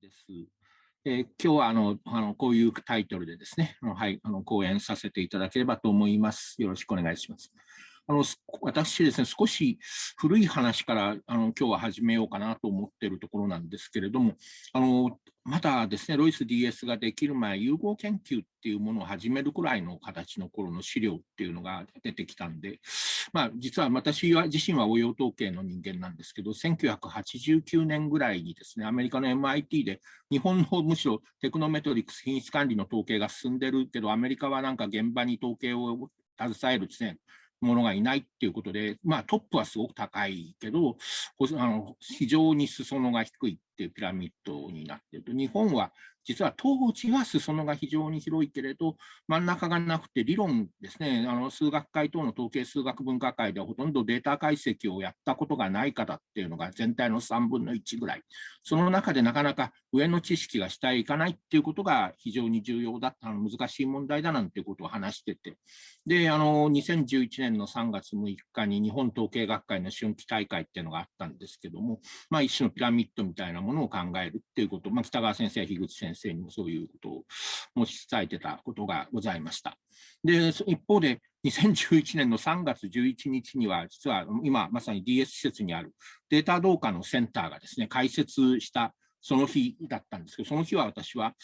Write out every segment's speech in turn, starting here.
です。えー、今日はあのあのこういうタイトルでですね、はい、あの講演させていただければと思います。よろしくお願いします。あの私ですね、少し古い話からあの今日は始めようかなと思っているところなんですけれども、あのまだですね、ロイス DS ができる前、融合研究っていうものを始めるくらいの形の頃の資料っていうのが出てきたんで、まあ、実は私は自身は応用統計の人間なんですけど、1989年ぐらいにですね、アメリカの MIT で日本のむしろテクノメトリクス品質管理の統計が進んでるけど、アメリカはなんか現場に統計を携えるですね、ものがいないっていうことで、まあ、トップはすごく高いけど、あの非常に裾野が低い。っていうピラミッドになっていると、日本は実は当時は裾野が非常に広いけれど、真ん中がなくて理論ですね、あの数学会等の統計数学文化会ではほとんどデータ解析をやったことがない方っていうのが全体の3分の1ぐらい、その中でなかなか上の知識が下へ行かないっていうことが非常に重要だったの難しい問題だなんていうことを話してて、で、あの2011年の3月6日に日本統計学会の春季大会っていうのがあったんですけども、まあ、一種のピラミッドみたいなものものを考えるっていうこと、まあ、北川先生や樋口先生にもそういうことを申し伝えてたことがございました。で、一方で、2011年の3月11日には、実は今まさに DS 施設にあるデータ同化のセンターがですね、開設したその日だったんですけど、その日は私は、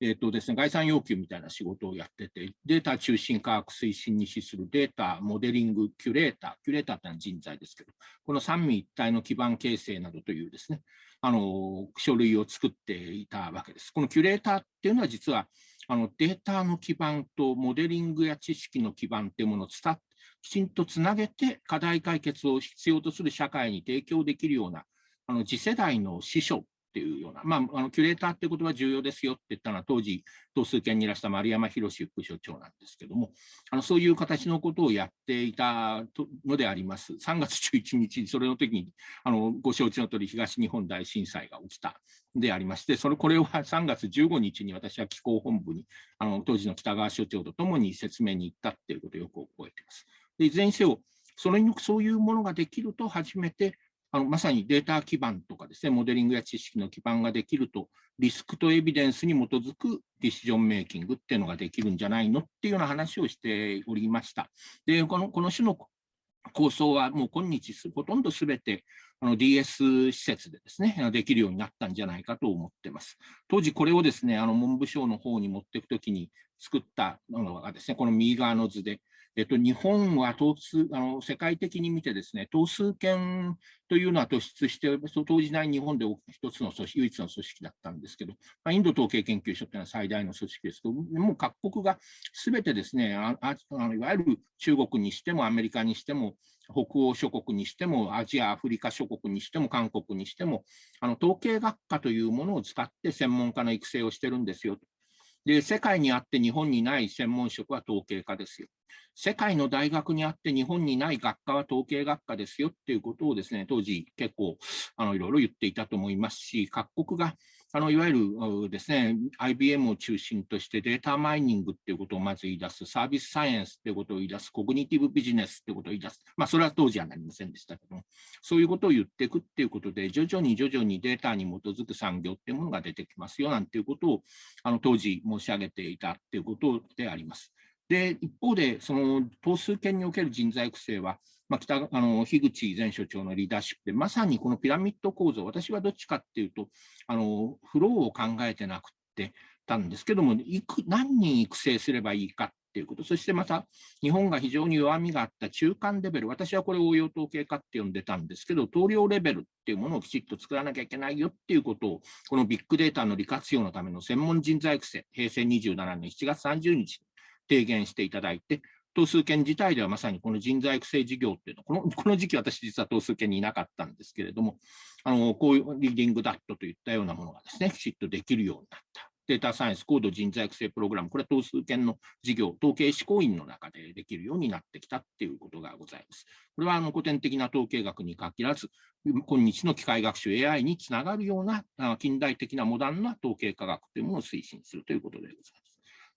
えーとですね、概算要求みたいな仕事をやってて、データ中心科学推進に資するデータ、モデリング、キュレーター、キュレーターってのは人材ですけど、この三位一体の基盤形成などというですね、あの書類を作っていたわけです。このキュレーターっていうのは実はあのデータの基盤とモデリングや知識の基盤っていうものを伝きちんとつなげて課題解決を必要とする社会に提供できるようなあの次世代の司書っていうような、まあ、あのキュレーターっていうことは重要ですよって言ったのは、当時、統数研にいらした丸山博副所長なんですけども、あのそういう形のことをやっていたのであります。3月11日、それの時にあのご承知の通り、東日本大震災が起きたでありまして、それこれは3月15日に私は機構本部に、あの当時の北川所長とともに説明に行ったっていうことをよく覚えています。でいずれにせよ、それにそういうものができると初めてあのまさにデータ基盤とかですね、モデリングや知識の基盤ができると、リスクとエビデンスに基づくディシジョンメイキングっていうのができるんじゃないのっていうような話をしておりました。で、このこの種の構想はもう今日ほとんどすべてあの DS 施設でですね、できるようになったんじゃないかと思ってます。当時これをですね、あの文部省の方に持っていくときに作ったのがですね、この右側の図で、えっと、日本は統数あの世界的に見てですね、統数権というのは突出して、当時代日本で一つの組織、唯一の組織だったんですけど、まあ、インド統計研究所というのは最大の組織ですけど、もう各国がすべてですねああの、いわゆる中国にしてもアメリカにしても、北欧諸国にしても、アジア、アフリカ諸国にしても、韓国にしても、あの統計学科というものを使って専門家の育成をしてるんですよ。で、世界にあって日本にない専門職は統計家ですよ。世界の大学にあって日本にない学科は統計学科ですよっていうことをですね、当時結構あのいろいろ言っていたと思いますし、各国があのいわゆるですね、IBM を中心としてデータマイニングっていうことをまず言い出す、サービスサイエンスっていうことを言い出す、コグニティブビジネスっていうことを言い出す。まあ、それは当時はなりませんでしたけども、そういうことを言っていくっていうことで、徐々に徐々にデータに基づく産業っていうものが出てきますよなんていうことをあの当時申し上げていたっていうことであります。で、一方で、その統数権における人材育成は、まあ、北あの樋口前所長のリーダーシップで、まさにこのピラミッド構造、私はどっちかっていうと、あのフローを考えてなくてたんですけども、いく何人育成すればいいかっていうこと、そしてまた日本が非常に弱みがあった中間レベル、私はこれ応用統計化って呼んでたんですけど、投量レベルっていうものをきちっと作らなきゃいけないよっていうことを、このビッグデータの利活用のための専門人材育成、平成27年7月30日提言していただいて、統数研自体ではまさにこの人材育成事業っていうのこの、この時期私実は統数研にいなかったんですけれども、あのこういうリーディングダットといったようなものがですね、きちっとできるようになった。データサイエンス高度人材育成プログラム、これは統数研の事業、統計施行員の中でできるようになってきたっていうことがございます。これはあの古典的な統計学に限らず、今日の機械学習 AI につながるような近代的なモダンな統計科学というものを推進するということでございます。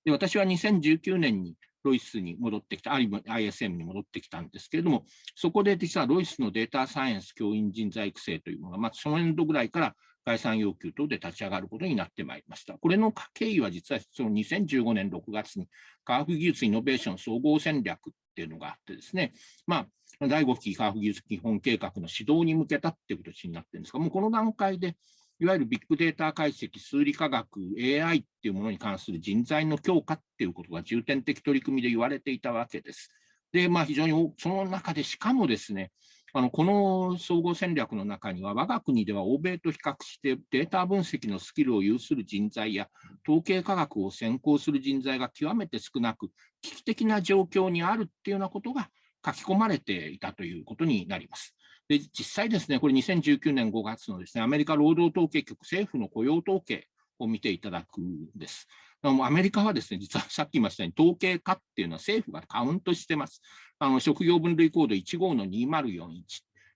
で私は2019年にロイスに戻ってきた、ISM に戻ってきたんですけれども、そこで実はロイスのデータサイエンス教員人材育成というものが、まあ、その年度ぐらいから概算要求等で立ち上がることになってまいりました。これの経緯は実はその2015年6月に科学技術イノベーション総合戦略っていうのがあってですね、まあ、第5期科学技術基本計画の指導に向けたっていう形になってるんですが、もうこの段階で、いわゆるビッグデータ解析、数理科学、AI っていうものに関する人材の強化っていうことが重点的取り組みで言われていたわけです。で、まあ、非常にその中で、しかもですね、あのこの総合戦略の中には、我が国では欧米と比較してデータ分析のスキルを有する人材や統計科学を専攻する人材が極めて少なく、危機的な状況にあるっていうようなことが書き込まれていたということになります。で実際ですね、これ2019年5月のですね、アメリカ労働統計局政府の雇用統計を見ていただくんです。アメリカはですね、実はさっき言いましたように、統計化っていうのは政府がカウントしてます。あの職業分類コード1号の2041。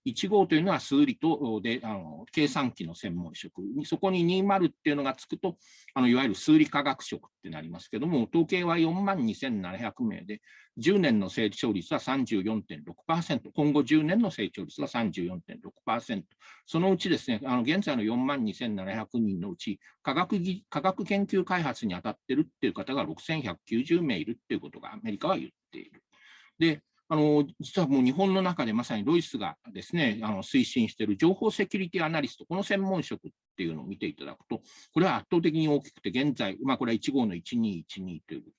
1号というのは数理とであの計算機の専門職に、そこに20っていうのがつくと、あのいわゆる数理科学職ってなりますけども、統計は4万2700名で、10年の成長率は34.6%、今後10年の成長率は34.6%、そのうちですね、あの現在の4万2700人のうち科学科学研究開発に当たってるっていう方が6190名いるっていうことがアメリカは言っている。で、あの実はもう日本の中でまさにロイスがですねあの推進している情報セキュリティアナリスト、この専門職っていうのを見ていただくと、これは圧倒的に大きくて、現在、まあ、これは1号の1212というと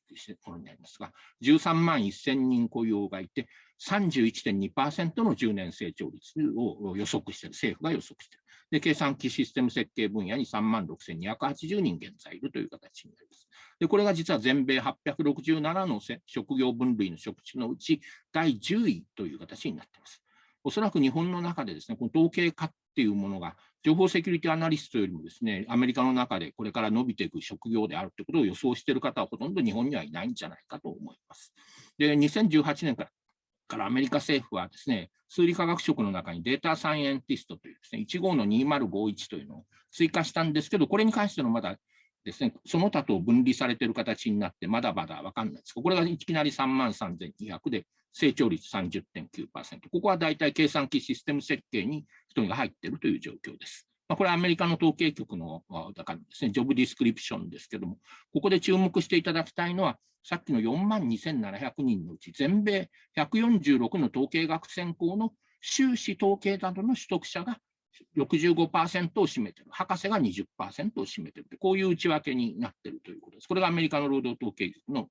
ころになりますが、13万1000人雇用がいて、31.2%の10年成長率を予測している、政府が予測している。で、計算機システム設計分野に3万6280人現在いるという形になります。で、これが実は全米867の職業分類の職種のうち第10位という形になっています。おそらく日本の中でですね、この統計化っていうものが、情報セキュリティアナリストよりもですね、アメリカの中でこれから伸びていく職業であるということを予想している方はほとんど日本にはいないんじゃないかと思います。で、2018年からからアメリカ政府はですね、数理科学職の中にデータサイエンティストというですね、15の2051というのを追加したんですけど、これに関してのまだですね、その他と分離されている形になって、まだまだ分かんないですこれがいきなり3万3200で、成長率30.9%。ここは大体計算機システム設計に人が入っているという状況です。まあ、これはアメリカの統計局のだからですね、ジョブディスクリプションですけども、ここで注目していただきたいのは、さっきの4万2700人のうち、全米146の統計学専攻の修士統計などの取得者が65%を占めている、博士が20%を占めている、こういう内訳になっているということです。これがアメリカの労働統計局の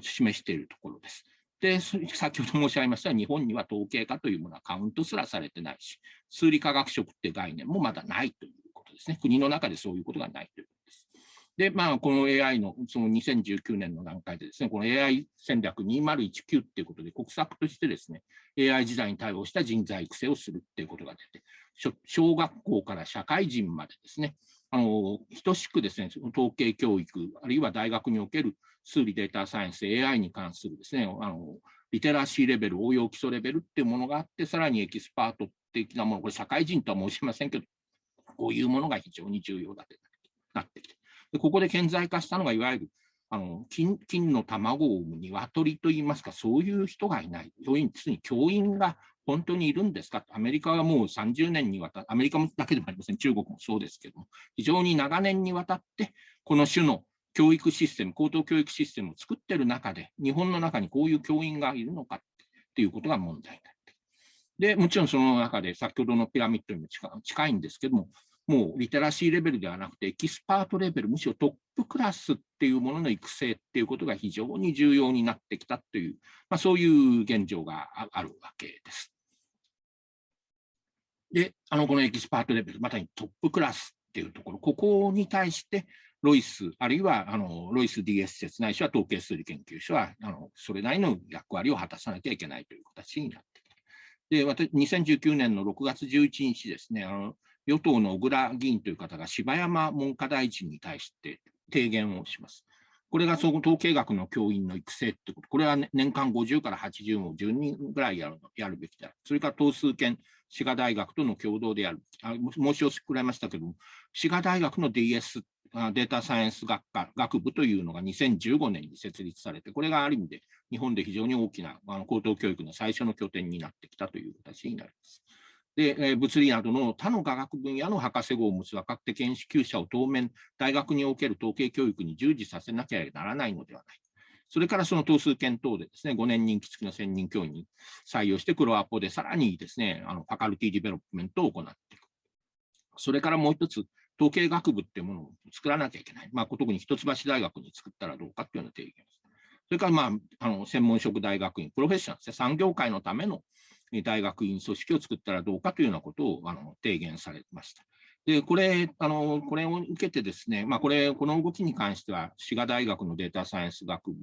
示しているところです。で、先ほど申し上げました日本には統計化というものはカウントすらされてないし、数理科学職って概念もまだないということですね。国の中でそういうことがないということです。で、まあ、この AI のその2019年の段階でですね、この AI 戦略2019っていうことで、国策としてですね、AI 時代に対応した人材育成をするっていうことが出て、小学校から社会人までですね、あの等しくですね、統計教育、あるいは大学における数理データサイエンス、AI に関するですね、あのリテラシーレベル、応用基礎レベルっていうものがあって、さらにエキスパート的なもの、これ社会人とは申しませんけど、こういうものが非常に重要だとなってきて、でここで顕在化したのが、いわゆるあの金金の卵を産む鶏といいますか、そういう人がいない。要因、に教員が本当にいるんですか？アメリカはもう30年にわたって、アメリカだけでもありません、中国もそうですけども、非常に長年にわたって、この種の教育システム、高等教育システムを作ってる中で、日本の中にこういう教員がいるのかっていうことが問題になって。で、もちろんその中で先ほどのピラミッドにも近いんですけども、もうリテラシーレベルではなくて、エキスパートレベル、むしろトップクラスっていうものの育成っていうことが非常に重要になってきたという、まあ、そういう現状があるわけです。で、あのこのエキスパートレベル、まさにトップクラスっていうところ、ここに対して、ロイス、あるいはあのロイス DS 説ないしは統計数理研究所はあのそれなりの役割を果たさなきゃいけないという形になってきて。で、私、2019年の6月11日ですね、あの与党の小倉議員という方が柴山文科大臣に対して提言をします。これが総合統計学の教員の育成ってこと、これは、年間50から80も10人ぐらいやるやるべきだ。それから等数研、滋賀大学との共同でやる。あ申し遅れましたけども、滋賀大学の DS、データサイエンス学科、学部というのが2015年に設立されて、これがある意味で日本で非常に大きなあの高等教育の最初の拠点になってきたという形になります。で、物理などの他の科学分野の博士号を持つ若手研究者を当面、大学における統計教育に従事させなきゃならないのではない。それからその等数検討でですね、5年任期付きの専任教員に採用して、黒アポでさらにですね、あのファカルティディベロップメントを行っていく。それからもう一つ、統計学部っていうものを作らなきゃいけない。まあ、特に一橋大学に作ったらどうかっていうような提言です。それから、まあ、あの専門職大学院、プロフェッショナルで、産業界のための大学院組織を作ったらどうかというようなことをあの提言されました。で、これ、あの、これを受けてですね、まあ、これ、この動きに関しては、滋賀大学のデータサイエンス学部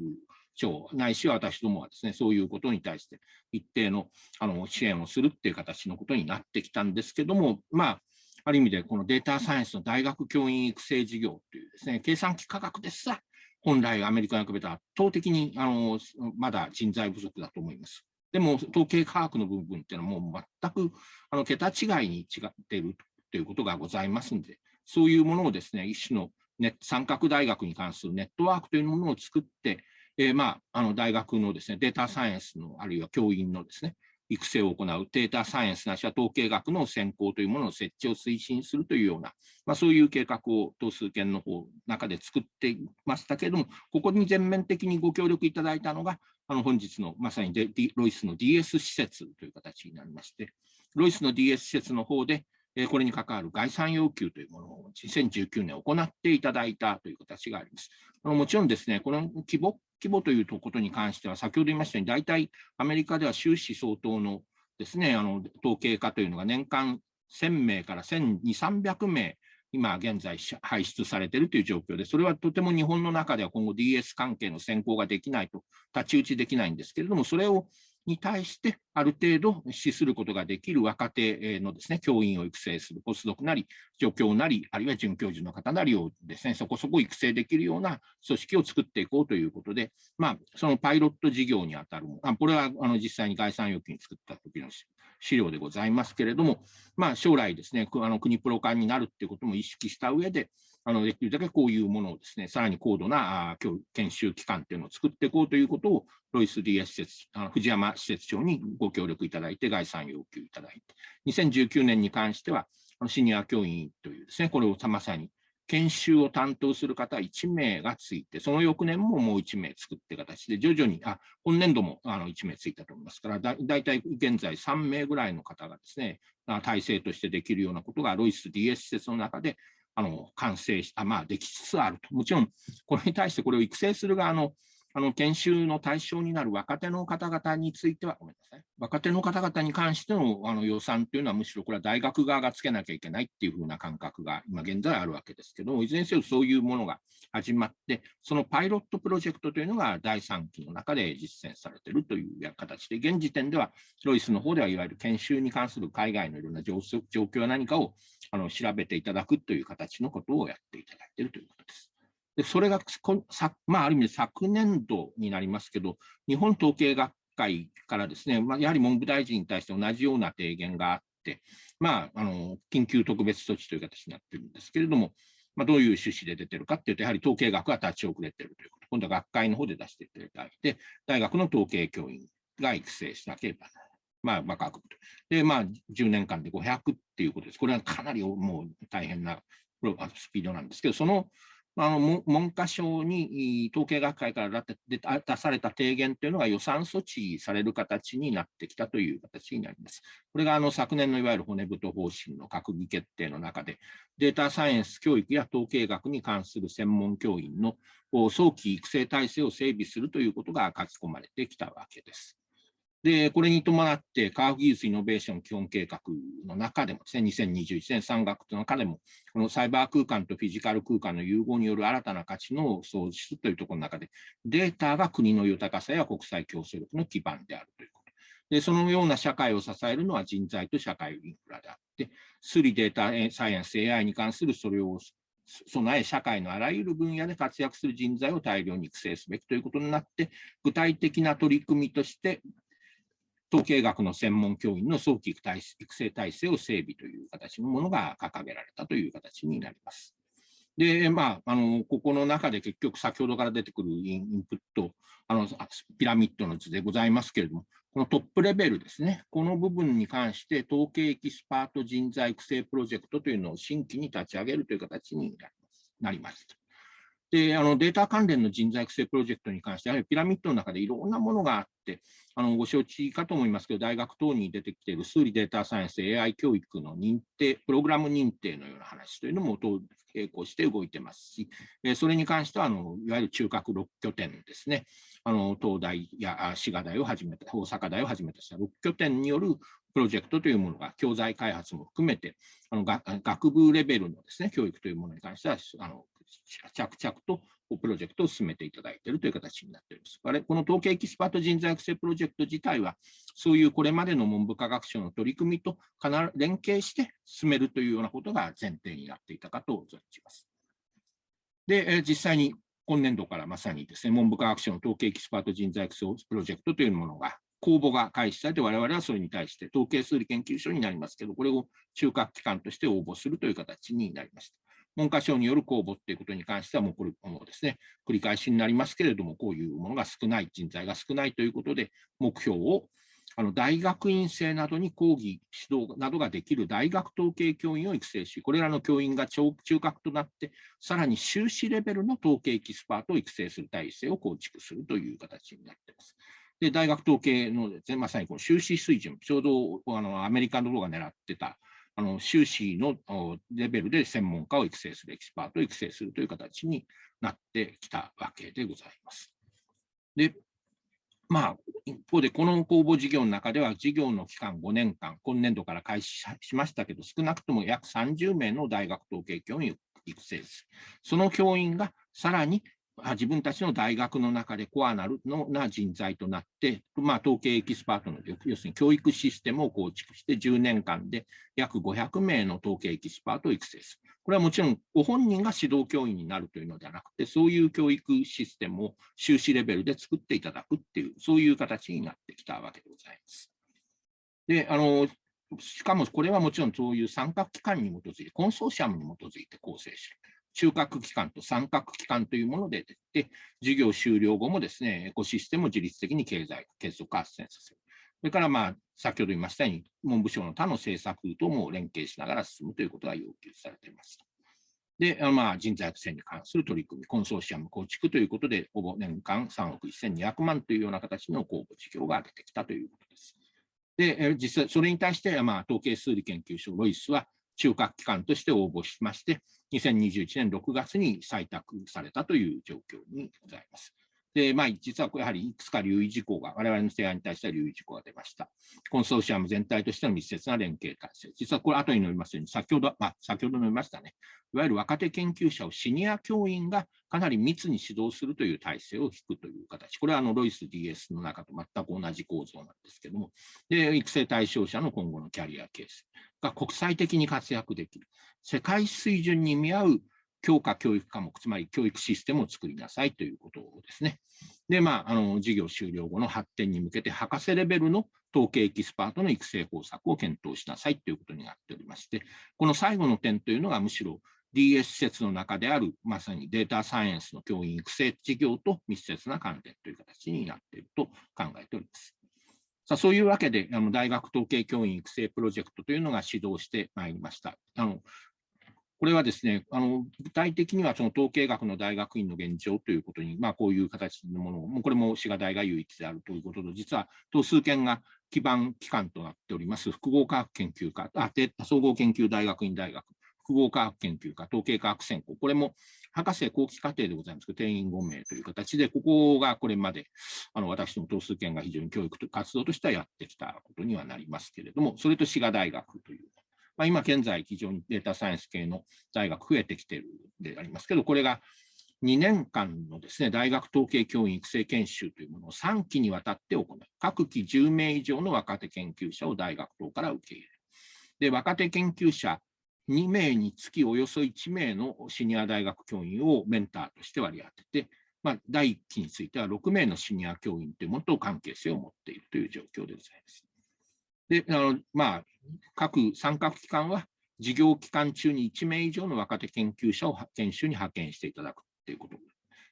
長、ないしは私どもはですね、そういうことに対して一定のあの支援をするっていう形のことになってきたんですけども、まあ、ある意味でこのデータサイエンスの大学教員育成事業というですね、計算機科学ですら、本来アメリカに比べたら圧倒的にあのまだ人材不足だと思います。でも、統計科学の部分っていうのはもう全くあの桁違いに違っているということがございますので、そういうものをですね、一種のネ三角大学に関するネットワークというものを作って、えー、まあ、あの大学のですね、データサイエンスの、あるいは教員のですね、育成を行うデータサイエンスなしは統計学の専攻というものの設置を推進するというような、まあ、そういう計画を等数研の方中で作っていましたけれども、ここに全面的にご協力いただいたのが、あの本日のまさにロイスの DS 施設という形になりまして、ロイスの DS 施設の方で、これに関わる概算要求というものを2019年行っていただいたという形があります。もちろんですね、この規模規模ということに関しては、先ほど言いましたように、大体アメリカでは収支相当のですね、あの統計化というのが年間1000名から1200、300名今現在排出されているという状況で、それはとても日本の中では今後 DS 関係の先行ができないと、太刀打ちできないんですけれども、それをに対してある程度資することができる若手のですね、教員を育成する、ポスドクなり、助教なり、あるいは准教授の方なりをですね、そこそこ育成できるような組織を作っていこうということで、まあ、そのパイロット事業にあたるもあこれはあの実際に概算要求に作った時の資料でございますけれども、まあ、将来ですね、あの国プロ化になるっていうことも意識した上で、あのできるだけこういうものをですね、さらに高度な研修機関っていうのを作っていこうということを、ロイス DS 施設、藤山施設長にご協力いただいて、概算要求いただいて、2019年に関しては、シニア教員というですね、これをまさに研修を担当する方1名がついて、その翌年ももう1名作って形で、徐々に、あ今年度もあの1名ついたと思いますから、だだいたい現在3名ぐらいの方がですね、体制としてできるようなことが、ロイス DS 施設の中であの完成しあ、まあ、できつつあると。もちろん、これに対してこれを育成する側のあの研修の対象になる若手の方々については、ごめんなさい、若手の方々に関してのあの予算というのは、むしろこれは大学側がつけなきゃいけないっていうふうな感覚が今現在あるわけですけど、いずれにせよそういうものが始まって、そのパイロットプロジェクトというのが第3期の中で実践されているという形で、現時点ではロイスの方ではいわゆる研修に関する海外のいろんな状況は何かをあの調べていただくという形のことをやっていただいているということです。でそれがまあ、ある意味で昨年度になりますけど、日本統計学会からですね、まあ、やはり文部大臣に対して同じような提言があって、まあ、あの緊急特別措置という形になってるんですけれども、まあ、どういう趣旨で出てるかっていうと、やはり統計学が立ち遅れてるということ、今度は学会の方で出していただいて、大学の統計教員が育成しなければならない。まあ、まあ、学部と。で、まあ、10年間で500っていうことです。これはかなりもう大変なスピードなんですけど、そのあの文科省に統計学会から出された提言というのが予算措置される形になってきたという形になります。これがあの昨年のいわゆる骨太方針の閣議決定の中で、データサイエンス教育や統計学に関する専門教員の早期育成体制を整備するということが書き込まれてきたわけです。で、これに伴って、科学技術イノベーション基本計画の中でもですね、2021年3月の中でも、このサイバー空間とフィジカル空間の融合による新たな価値の創出というところの中で、データが国の豊かさや国際競争力の基盤であるということ。で、そのような社会を支えるのは人材と社会インフラであって、数理データサイエンス、AI に関するそれを備え、社会のあらゆる分野で活躍する人材を大量に育成すべきということになって、具体的な取り組みとして、統計学の専門教員の早期育成体制を整備という形のものが掲げられたという形になります。で、まあ、あの、ここの中で結局先ほどから出てくるインプット、あの、ピラミッドの図でございますけれども、このトップレベルですね、この部分に関して、統計エキスパート人材育成プロジェクトというのを新規に立ち上げるという形になります。であのデータ関連の人材育成プロジェクトに関して、やはりピラミッドの中でいろんなものがあって、あのご承知かと思いますけど、大学等に出てきている数理データサイエンス、AI 教育の認定、プログラム認定のような話というのも並行して動いてますし、それに関してはあのいわゆる中核6拠点ですね、あの東大や滋賀大をはじめた、大阪大をはじめとした6拠点によるプロジェクトというものが教材開発も含めて、あの学部レベルのですね教育というものに関しては、あの着々とプロジェクトを進めていただいているという形になっております。あれこの統計エキスパート人材育成プロジェクト自体は、そういうこれまでの文部科学省の取り組みと連携して進めるというようなことが前提になっていたかと存じます。で、実際に今年度からまさにですね、文部科学省の統計エキスパート人材育成プロジェクトというものが公募が開始されて、我々はそれに対して統計数理研究所になりますけど、これを中核機関として応募するという形になりました。文科省による公募ということに関しては、もうこれもですね、繰り返しになりますけれども、こういうものが少ない、人材が少ないということで、目標をあの大学院生などに講義、指導などができる大学統計教員を育成し、これらの教員が中核となって、さらに修士レベルの統計エキスパートを育成する体制を構築するという形になっています。で大学統計のです、ね、まさにこの修士水準、ちょうどあのアメリカの方が狙ってたあの修士のレベルで専門家を育成する、エキスパートを育成するという形になってきたわけでございます。で、まあ、一方で、この公募事業の中では、事業の期間5年間、今年度から開始しましたけど、少なくとも約30名の大学統計教員を育成する。その教員がさらに自分たちの大学の中でコアなるのな人材となって、まあ、統計エキスパートの要するに教育システムを構築して10年間で約500名の統計エキスパートを育成する。これはもちろんご本人が指導教員になるというのではなくて、そういう教育システムを修士レベルで作っていただくっていう、そういう形になってきたわけでございます。で、あの、しかもこれはもちろんそういう参画機関に基づいて、コンソーシアムに基づいて構成する。中核機関と三角機関というもので出て、授業終了後もですね、エコシステムを自律的に経済結束発展させる。それから、まあ、先ほど言いましたように、文部省の他の政策とも連携しながら進むということが要求されています。で、まあ、人材育成に関する取り組み、コンソーシアム構築ということで、ほぼ年間3億1200万というような形の公募事業が出てきたということです。で、実際、それに対して、まあ、統計数理研究所ロイスは、中核機関として応募しまして、2021年6月に採択されたという状況にございます。で、まあ、実はやはりいくつか留意事項が、我々の提案に対しては留意事項が出ました。コンソーシアム全体としての密接な連携体制。実はこれ、後に述べますように、先ほど、まあ、先ほど述べましたね。いわゆる若手研究者をシニア教員がかなり密に指導するという体制を引くという形。これはあのロイス DS の中と全く同じ構造なんですけども、で育成対象者の今後のキャリアケースが国際的に活躍できる。世界水準に見合う教科教育科目、つまり教育システムを作りなさいということですね。で、まあ、あの授業終了後の発展に向けて、博士レベルの統計エキスパートの育成方策を検討しなさいということになっておりまして、この最後の点というのが、むしろ DS 施設の中である、まさにデータサイエンスの教員育成事業と密接な関連という形になっていると考えております。さあそういうわけで、あの大学統計教員育成プロジェクトというのが始動してまいりました。あのこれはですね、あの具体的にはその統計学の大学院の現状ということに、まあ、こういう形のものを、もうこれも滋賀大が唯一であるということと、実は等数研が基盤機関となっております複合科学研究科、あ総合研究大学院大学、複合科学研究科、統計科学専攻、これも博士後期課程でございますけど、定員5名という形で、ここがこれまであの私の等数研が非常に教育と活動としてはやってきたことにはなりますけれども、それと滋賀大学というまあ、今現在非常にデータサイエンス系の大学増えてきているでありますけど、これが2年間のですね、大学統計教員育成研修というものを3期にわたって行い、各期10名以上の若手研究者を大学等から受け入れる。で、若手研究者2名につきおよそ1名のシニア大学教員をメンターとして割り当てて、まあ、第1期については6名のシニア教員というものと関係性を持っているという状況でございます。で、あのまあ、各参画機関は事業期間中に1名以上の若手研究者を研修に派遣していただくということ。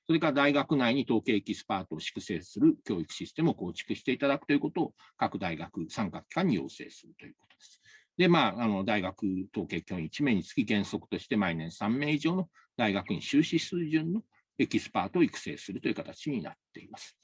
それから大学内に統計エキスパートを粛清する教育システムを構築していただくということを各大学、参画機関に要請するということです。で、まあ、あの大学統計教員1名につき原則として毎年3名以上の大学院修士水準のエキスパートを育成するという形になっています。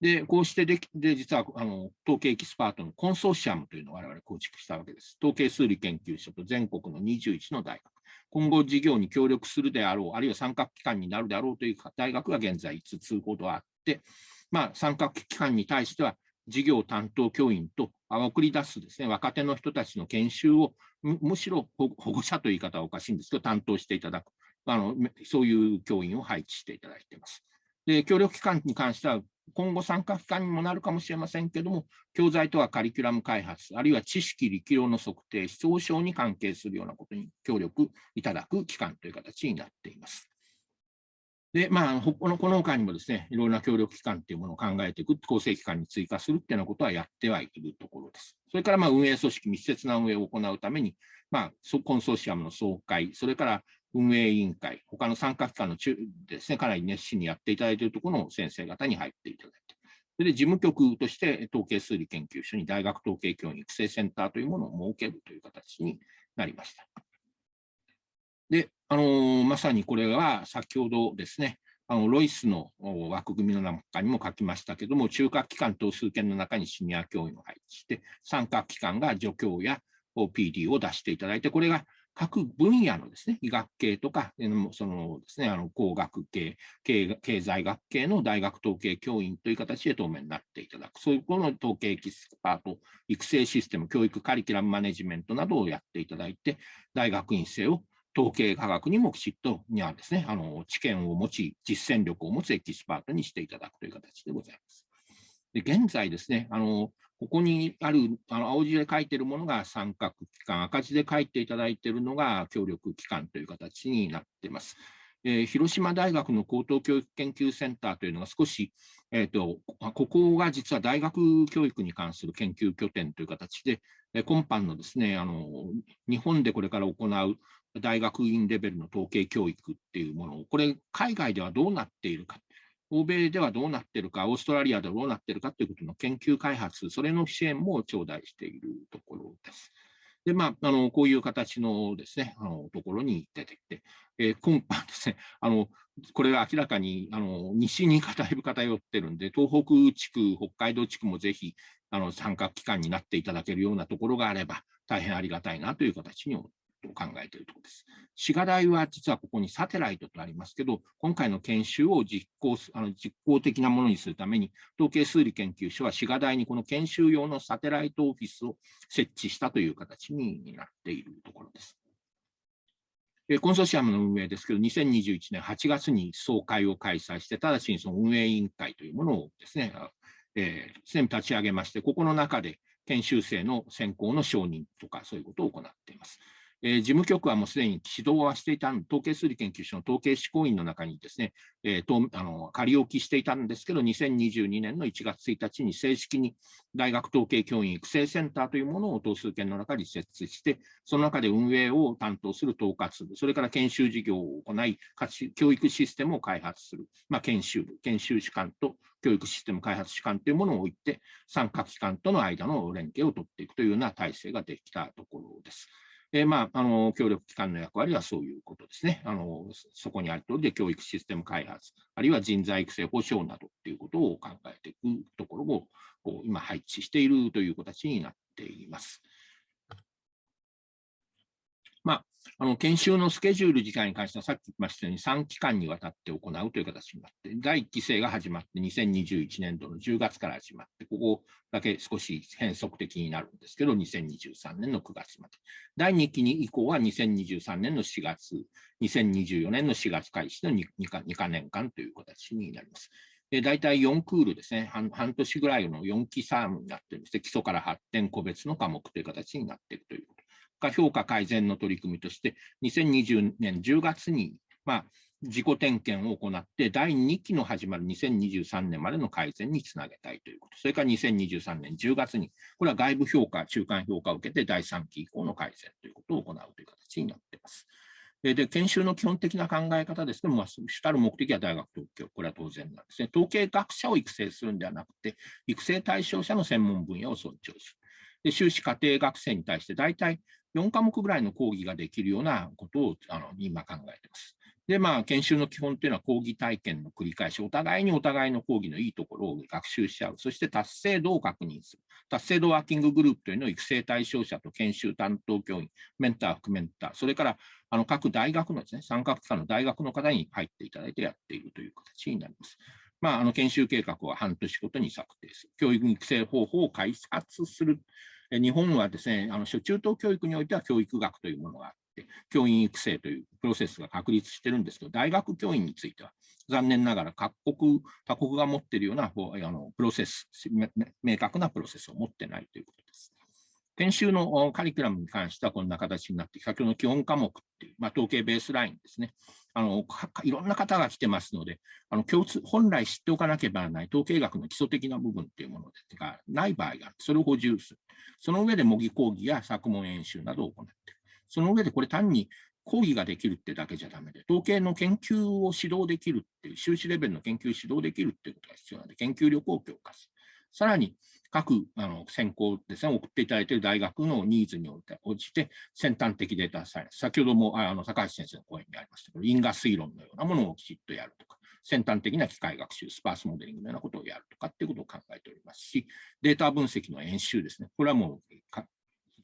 で、こうしてでで実はあの統計エキスパートのコンソーシアムというのを我々構築したわけです。統計数理研究所と全国の21の大学。今後事業に協力するであろう、あるいは参画機関になるであろうという大学が現在5つほどあって、まあ、参画機関に対しては、事業担当教員と送り出すですね、若手の人たちの研修をむしろ保護者という言い方はおかしいんですけど、担当していただく、あのそういう教員を配置していただいています。で協力機関に関しては、今後参加機関にもなるかもしれませんけども、教材とはカリキュラム開発、あるいは知識力量の測定、思想症に関係するようなことに協力いただく機関という形になっています。で、まあ、このこの他にもですね、いろいろな協力機関というものを考えていく、構成機関に追加するっていうようなことはやってはいるところです。それから、まあ、運営組織、密接な運営を行うために、まあ、コンソーシアムの総会、それから運営委員会、他の参加機関の中ですね、かなり熱心にやっていただいているところの先生方に入っていただいて、それで事務局として統計数理研究所に大学統計教員育成センターというものを設けるという形になりました。で、あの、まさにこれは先ほどですね、あのロイスの枠組みの中にも書きましたけども、中核機関等数件の中にシニア教員を配置して、参画機関が助教や PD を出していただいて、これが各分野のですね、医学系とか、そのですね、あの工学系経、経済学系の大学統計教員という形で当面になっていただく、そういうこの統計エキスパート、育成システム、教育カリキュラムマネジメントなどをやっていただいて、大学院生を統計科学にもきちっとにはですね、あの知見を持ち、実践力を持つエキスパートにしていただくという形でございます。で現在ですね、あのここにあるあの青字で書いているものが三角機関、赤字で書いていただいているのが協力機関という形になっています。えー、広島大学の高等教育研究センターというのが少し、えーと、ここが実は大学教育に関する研究拠点という形で、え今般のですねあの日本でこれから行う大学院レベルの統計教育っていうものを、これ、海外ではどうなっているか、欧米ではどうなっているか、オーストラリアではどうなっているかということの研究開発、それの支援も頂戴しているところです。で、まあ、あのこういう形のですね、あのところに出てきて、えー、今般ですね、あのこれは明らかにあの西にだいぶ偏ってるんで、東北地区、北海道地区もぜひあの参画機関になっていただけるようなところがあれば、大変ありがたいなという形に思と考えているところです。滋賀大は実はここにサテライトとありますけど、今回の研修を実行あの実行的なものにするために、統計数理研究所は滋賀大にこの研修用のサテライトオフィスを設置したという形になっているところです。コンソーシアムの運営ですけど、2021年8月に総会を開催して、直ちにその運営委員会というものをですね、えー、すでに立ち上げまして、ここの中で研修生の選考の承認とか、そういうことを行っています。えー、事務局はもうすでに指導はしていた、統計数理研究所の統計施行員の中にですね、えー、とあの仮置きしていたんですけど、2022年の1月1日に正式に大学統計教員育成センターというものを等数件の中に設置して、その中で運営を担当する統括部、それから研修事業を行い、教育システムを開発する、まあ、研修部、研修士官と教育システム開発士官というものを置いて、参画機関との間の連携を取っていくというような体制ができたところです。えー、まあ、あの協力機関の役割はそういうことですね。あのそこにある通りで教育システム開発、あるいは人材育成保障などということを考えていくところをこう今配置しているという形になっています。まあ、の研修のスケジュール時間に関しては、さっき言いましたように3期間にわたって行うという形になって、第1期生が始まって、2021年度の10月から始まって、ここだけ少し変則的になるんですけど、2023年の9月まで。第2期に以降は2023年の4月、2024年の4月開始の 2, 2, か2か年間という形になります。で大体4クールですね半、半年ぐらいの4期サームになってるんです、基礎から発展個別の科目という形になっているというが評価改善の取り組みとして、2020年10月に、まあ、自己点検を行って、第2期の始まる2023年までの改善につなげたいということ、それから2023年10月に、これは外部評価、中間評価を受けて、第3期以降の改善ということを行うという形になっています。で、研修の基本的な考え方ですけども、まあ、主たる目的は大学統計、これは当然なんですね。統計学者を育成するんではなくて、育成対象者の専門分野を尊重する。で修士課程学生に対して大体4科目ぐらいの講義ができるようなことをあの今考えています。で、まあ、研修の基本というのは講義体験の繰り返し、お互いにお互いの講義のいいところを学習し合う、そして達成度を確認する。達成度ワーキンググループというのを育成対象者と研修担当教員、メンター、副メンター、それからあの各大学のですね、参画機関の大学の方に入っていただいてやっているという形になります。まあ、あの研修計画は半年ごとに策定する。教育育成方法を開発する。日本はですね、あの初中等教育においては教育学というものがあって、教員育成というプロセスが確立してるんですけど、大学教員については、残念ながら各国、他国が持っているようなあのプロセス、明確なプロセスを持ってないということです。研修のカリキュラムに関してはこんな形になって、先ほどの基本科目っていう、まあ、統計ベースラインですね。あのいろんな方が来てますので、あの共通本来知っておかなければならない統計学の基礎的な部分っていうものがない場合があって、それを補充する。その上で模擬講義や作問演習などを行っている。その上でこれ単に講義ができるってだけじゃダメで、統計の研究を指導できるっていう、修士レベルの研究を指導できるっていうことが必要なので、研究力を強化する。さらに、各あの専攻ですね、送っていただいている大学のニーズに応じて、先端的データサイエンス、先ほどもあの高橋先生の講演にありましたけど、因果推論のようなものをきちっとやるとか、先端的な機械学習、スパースモデリングのようなことをやるとかっていうことを考えておりますし、データ分析の演習ですね、これはもう非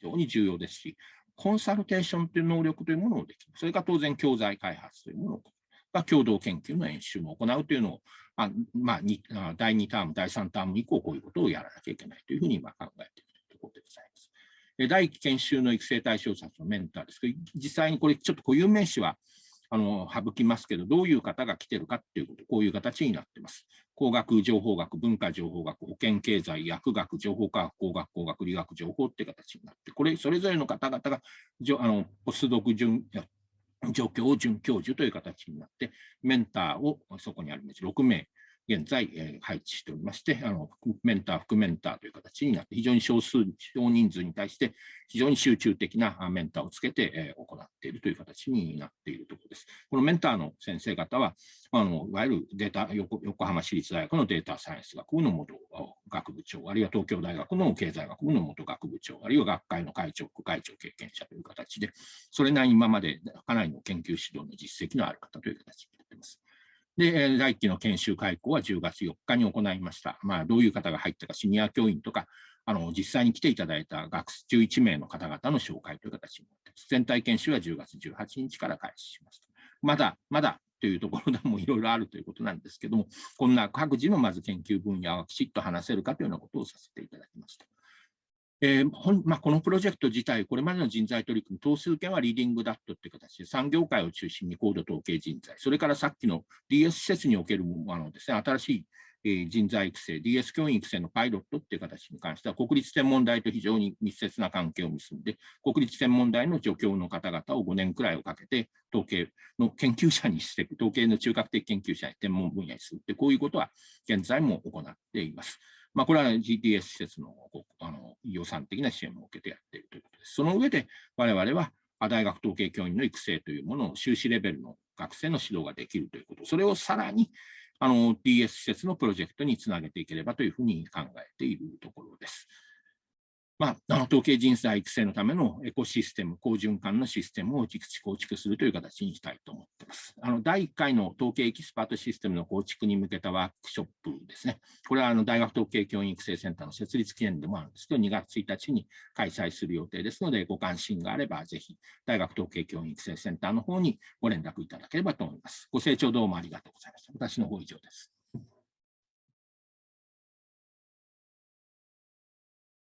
常に重要ですし、コンサルテーションという能力というものをできる。それから当然教材開発というものをが共同研究の演習も行うというのを、あまあ、第2ターム、第3ターム以降、こういうことをやらなきゃいけないというふうに今考えているというころでございます。第1期研修の育成対象者のメンターですけど、実際にこれちょっと固有名詞はあの省きますけど、どういう方が来てるかっていうこと、こういう形になってます。工学、情報学、文化情報学、保険経済、薬学、情報科学、工学、工学、理学、情報っていう形になって、これ、それぞれの方々があのポスドク準状況を准教授という形になって、メンターをそこにあるんです6名、現在、えー、配置しておりましてあの、メンター、副メンターという形になって、非常に少数、少人数に対して非常に集中的なメンターをつけて、えー、行っているという形になっているところです。このメンターの先生方は、あのいわゆるデータ横、横浜市立大学のデータサイエンス学部の元学部長、あるいは東京大学の経済学部の元学部長、あるいは学会の会長、副会長経験者という形で、それなりに今までかなりの研究指導の実績のある方という形になっています。で、第1期の研修開講は10月4日に行いました。まあ、どういう方が入ったか、シニア教員とか、あの実際に来ていただいた学生11名の方々の紹介という形になって。全体研修は10月18日から開始します。まだ、まだというところでもいろいろあるということなんですけども、こんな各自のまず研究分野をきちっと話せるかというようなことをさせていただきました。えーまあ、このプロジェクト自体、これまでの人材取り組み、等数件はリーディングダットという形で、産業界を中心に高度統計人材、それからさっきの DS 施設におけるあのです、ね、新しい人材育成、DS 教員育成のパイロットっていう形に関しては、国立天文台と非常に密接な関係を結んで、国立天文台の助教の方々を5年くらいをかけて、統計の研究者にしていく、統計の中核的研究者に天文分野にするって、こういうことは現在も行っています。まあ、これは GTS 施設のあの予算的な支援を受けてやっているということです。その上で、我々は大学統計教員の育成というものを修士レベルの学生の指導ができるということ、それをさらにあの DS 施設のプロジェクトにつなげていければというふうに考えているところです。まあ、統計人材育成のためのエコシステム、好循環のシステムを構築するという形にしたいと思っています。あの第1回の統計エキスパートシステムの構築に向けたワークショップですね。これはあの大学統計教員育成センターの設立記念でもあるんですけど、2月1日に開催する予定ですので、ご関心があれば、ぜひ大学統計教員育成センターの方にご連絡いただければと思います。ご清聴どうもありがとうございました。私の方以上です。